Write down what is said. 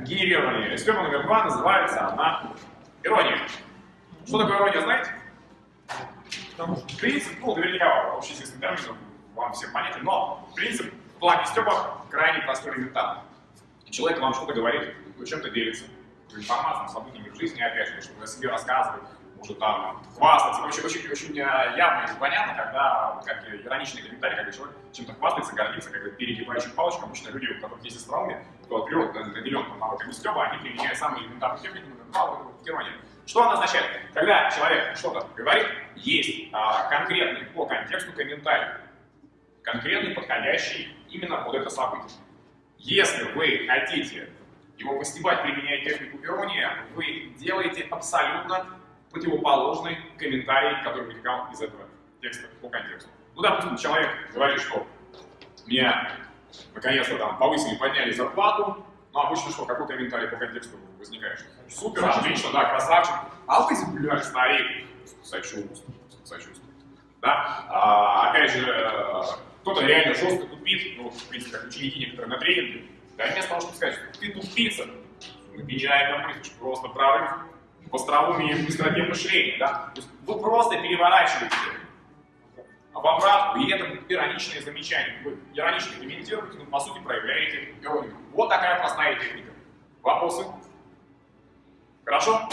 генерирования. Степа номер два называется она ирония. Что такое ирония, знаете? Принцип, ну, наверняка общеизвестный термин вам всем понятен, но принцип в плане Степа крайне простой элементарный. Человек вам что-то говорит, чем-то делится, информацией, событиями в жизни, опять же, чтобы о себе рассказывать, может там хвастаться. Очень, очень, очень э, явно и понятно, когда, как ироничный комментарий, когда человек чем-то хвастается, гордится, как перегибающим палочком. Обычно люди, у которых есть остроумие, от природы наделен навыками Степа, они применяют самые элементарные техники, например, иронию. Что она означает? Когда человек что-то говорит, есть а, конкретный по контексту комментарий, конкретный, подходящий именно под это событие. Если вы хотите его постебать, применяя технику иронии, вы делаете абсолютно противоположный комментарий, который вытекал из этого текста по контексту. Ну, допустим, человек говорит, что меня наконец-то там повысили, подняли зарплату, ну, обычно что, какой комментарий по контексту возникает? Супер, отлично, да, красавчик. А вы, блядь, старик, сочувствую, сочувствую. Да? А, опять же, кто-то реально жестко тупит, ну, в принципе, как ученики некоторые на тренинге, да, вместо того, чтобы сказать, что ты тупица, меняем на мысль, просто прорыв в остроумии и быстроте мышления, да? То есть вы просто переворачиваете в обратку, и это ироничное замечание. Вы иронично комментируете, но по сути проявляете иронию. Вот такая простая техника. Вопросы? Хорошо?